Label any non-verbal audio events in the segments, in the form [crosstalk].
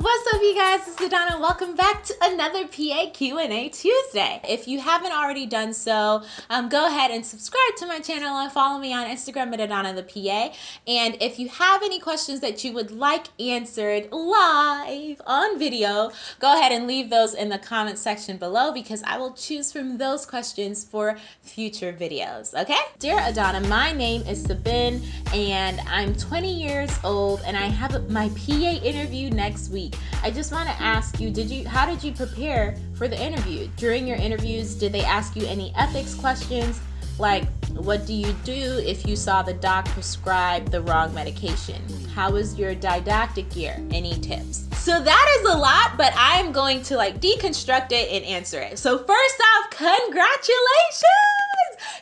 What's up you guys, it's Adana. Welcome back to another PA Q&A Tuesday. If you haven't already done so, um, go ahead and subscribe to my channel and follow me on Instagram at Adana the PA. And if you have any questions that you would like answered live on video, go ahead and leave those in the comment section below because I will choose from those questions for future videos, okay? Dear Adana, my name is Sabin and I'm 20 years old and I have my PA interview next week. I just want to ask you, did you how did you prepare for the interview? During your interviews, did they ask you any ethics questions? Like, what do you do if you saw the doc prescribe the wrong medication? How was your didactic year? Any tips? So that is a lot, but I'm going to like deconstruct it and answer it. So first off, congratulations!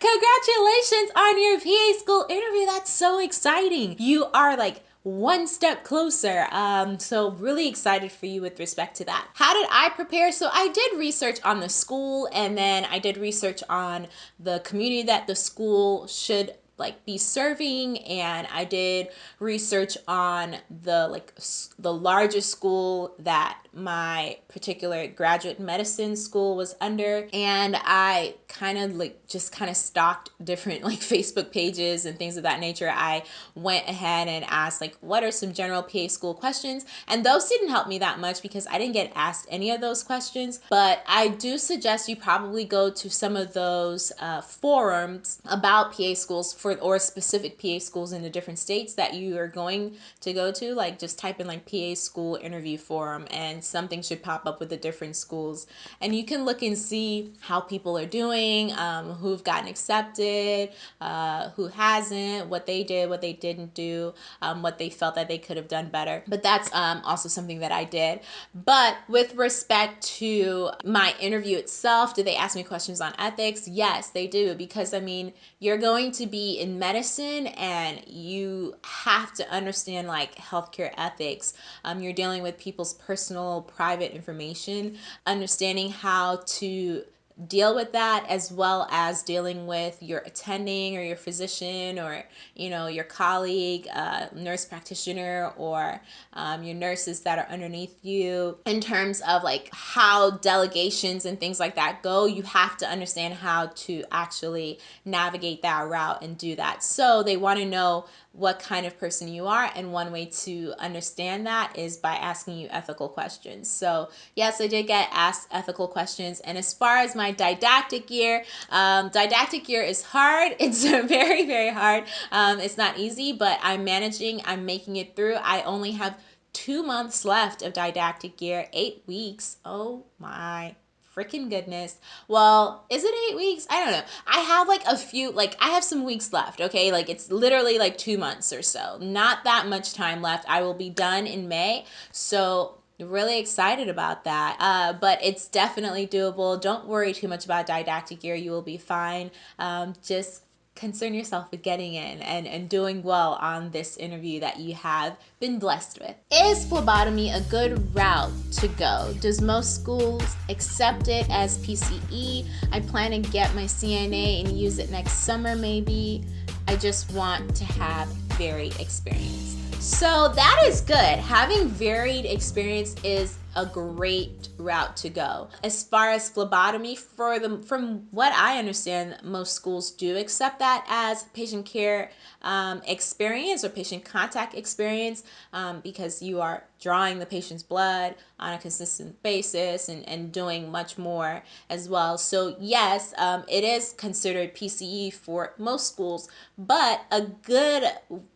Congratulations on your PA school interview. That's so exciting. You are like one step closer. Um, so really excited for you with respect to that. How did I prepare? So I did research on the school and then I did research on the community that the school should like be serving and I did research on the like the largest school that my particular graduate medicine school was under and I kind of like just kind of stalked different [laughs] like Facebook pages and things of that nature. I went ahead and asked like what are some general PA school questions and those didn't help me that much because I didn't get asked any of those questions but I do suggest you probably go to some of those uh, forums about PA schools for or specific PA schools in the different states that you are going to go to like just type in like PA school interview forum and something should pop up with the different schools. And you can look and see how people are doing um, who've gotten accepted uh, who hasn't what they did what they didn't do um, what they felt that they could have done better. But that's um, also something that I did. But with respect to my interview itself did they ask me questions on ethics? Yes they do. Because I mean you're going to be in medicine and you have to understand like healthcare ethics. Um, you're dealing with people's personal, private information, understanding how to deal with that as well as dealing with your attending or your physician or you know your colleague uh, nurse practitioner or um, your nurses that are underneath you. In terms of like how delegations and things like that go you have to understand how to actually navigate that route and do that. So they want to know what kind of person you are and one way to understand that is by asking you ethical questions. So yes i did get asked ethical questions and as far as my didactic year um, didactic year is hard. [laughs] It's very very hard. Um, it's not easy but i'm managing i'm making it through. I only have two months left of didactic year eight weeks. Oh my freaking goodness. Well, is it eight weeks? I don't know. I have like a few, like I have some weeks left, okay? Like it's literally like two months or so. Not that much time left. I will be done in May. So really excited about that uh, but it's definitely doable don't worry too much about didactic year you will be fine um, just concern yourself with getting in and, and doing well on this interview that you have been blessed with. Is phlebotomy a good route to go? Does most schools accept it as PCE? I plan to get my CNA and use it next summer maybe. I just want to have varied experience. So that is good. Having varied experience is a great route to go. As far as phlebotomy, for the, from what I understand, most schools do accept that as patient care um, experience or patient contact experience um, because you are drawing the patient's blood on a consistent basis and, and doing much more as well. So yes, um, it is considered PCE for most schools, but a good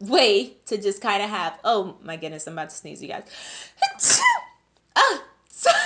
way to just kind of have, oh my goodness, I'm about to sneeze, you guys. [laughs] Ah, [laughs] sorry.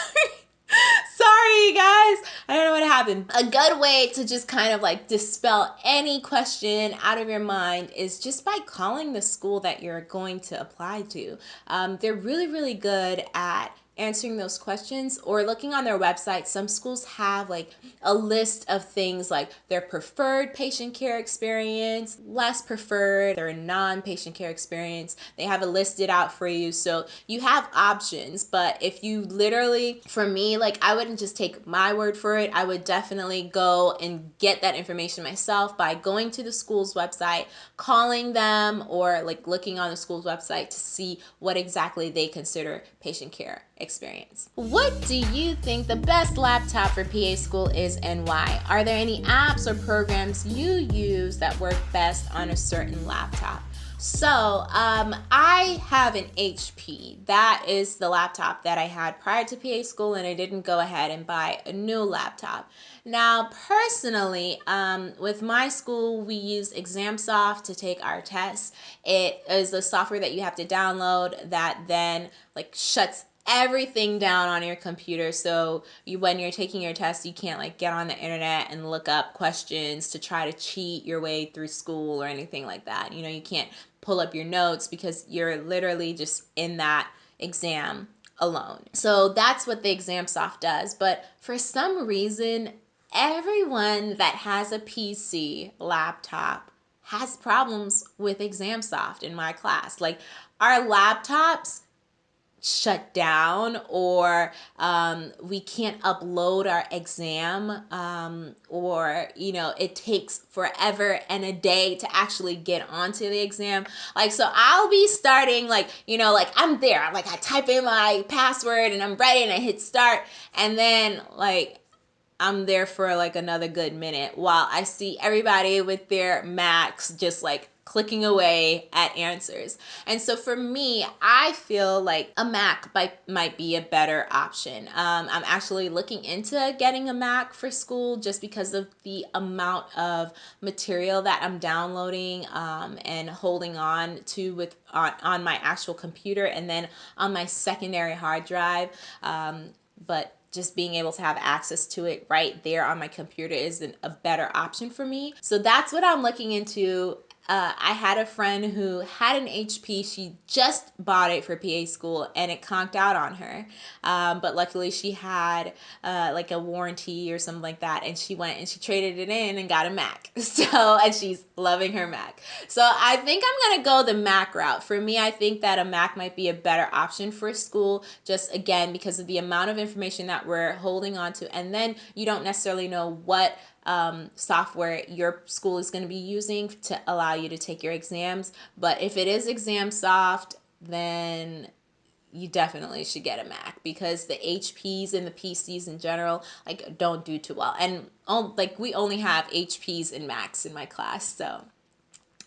Sorry, guys. I don't know what happened. A good way to just kind of like dispel any question out of your mind is just by calling the school that you're going to apply to. Um, they're really, really good at answering those questions or looking on their website, some schools have like a list of things like their preferred patient care experience, less preferred, their non patient care experience. They have it listed out for you. So you have options. But if you literally, for me, like I wouldn't just take my word for it, I would definitely go and get that information myself by going to the school's website, calling them, or like looking on the school's website to see what exactly they consider patient care experience. What do you think the best laptop for PA school is and why? Are there any apps or programs you use that work best on a certain laptop? So um, I have an HP. That is the laptop that I had prior to PA school, and I didn't go ahead and buy a new laptop. Now, personally, um, with my school, we use ExamSoft to take our tests. It is the software that you have to download that then like shuts everything down on your computer. So you when you're taking your test you can't like get on the internet and look up questions to try to cheat your way through school or anything like that. You know you can't pull up your notes because you're literally just in that exam alone. So that's what the ExamSoft does. But for some reason everyone that has a pc laptop has problems with ExamSoft in my class. Like our laptops shut down or um, we can't upload our exam um, or you know it takes forever and a day to actually get onto the exam. Like so i'll be starting like you know like i'm there. I'm like i type in my password and i'm ready and i hit start. And then like I'm there for like another good minute while I see everybody with their Macs just like clicking away at answers. And so for me, I feel like a Mac might, might be a better option. Um, I'm actually looking into getting a Mac for school just because of the amount of material that I'm downloading um, and holding on to with on, on my actual computer and then on my secondary hard drive. Um, but just being able to have access to it right there on my computer is an, a better option for me. So that's what I'm looking into uh, I had a friend who had an HP. She just bought it for PA school and it conked out on her. Um, but luckily, she had uh, like a warranty or something like that. And she went and she traded it in and got a Mac. [laughs] So, and she's loving her Mac. So, I think I'm going to go the Mac route. For me, I think that a Mac might be a better option for school, just again, because of the amount of information that we're holding on to. And then you don't necessarily know what um, software your school is going to be using to allow you to take your exams. But if it is ExamSoft, then you definitely should get a Mac because the HPs and the PCs in general like don't do too well. And oh, like we only have HPs and Macs in my class, so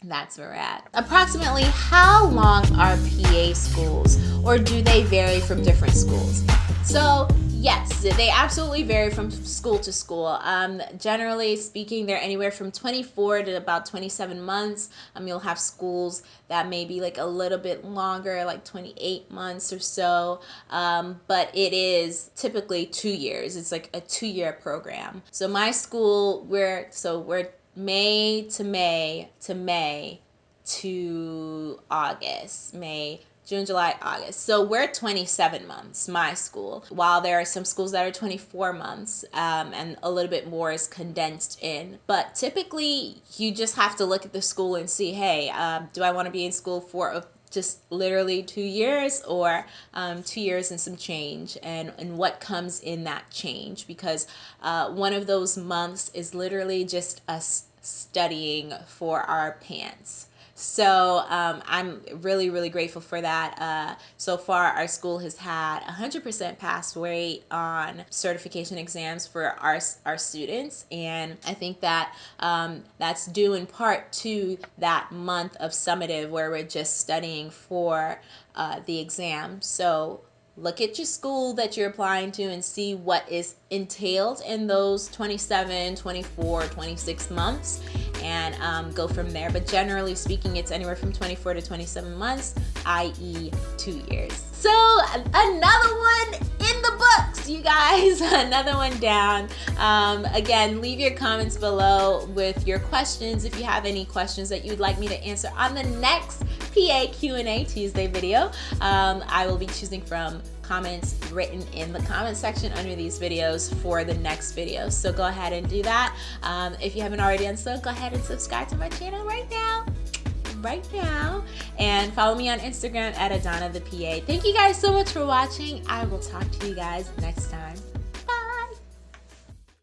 that's where we're at. Approximately how long are PA schools or do they vary from different schools? So Yes, they absolutely vary from school to school. Um, generally speaking, they're anywhere from 24 to about 27 months. Um, you'll have schools that may be like a little bit longer, like 28 months or so. Um, but it is typically two years. It's like a two year program. So my school, we're so we're May to May to May to August, May June, July, August. So we're 27 months, my school, while there are some schools that are 24 months um, and a little bit more is condensed in. But typically, you just have to look at the school and see hey, um, do I want to be in school for a just literally two years or um, two years and some change and, and what comes in that change because uh, one of those months is literally just us studying for our PANCE so um, I'm really, really grateful for that. Uh, so far, our school has had 100% pass rate on certification exams for our, our students. And I think that um, that's due in part to that month of summative where we're just studying for uh, the exam. So look at your school that you're applying to and see what is entailed in those 27 24 26 months and um, go from there. But generally speaking it's anywhere from 24 to 27 months i.e two years. So another one in the books you guys. [laughs] Another one down. Um, again leave your comments below with your questions. If you have any questions that you'd like me to answer on the next PA Q&A Tuesday video um, I will be choosing from comments written in the comment section under these videos for the next video. So go ahead and do that. Um, if you haven't already done so, go ahead and subscribe to my channel right now right now and follow me on Instagram at Adana the PA. Thank you guys so much for watching. I will talk to you guys next time.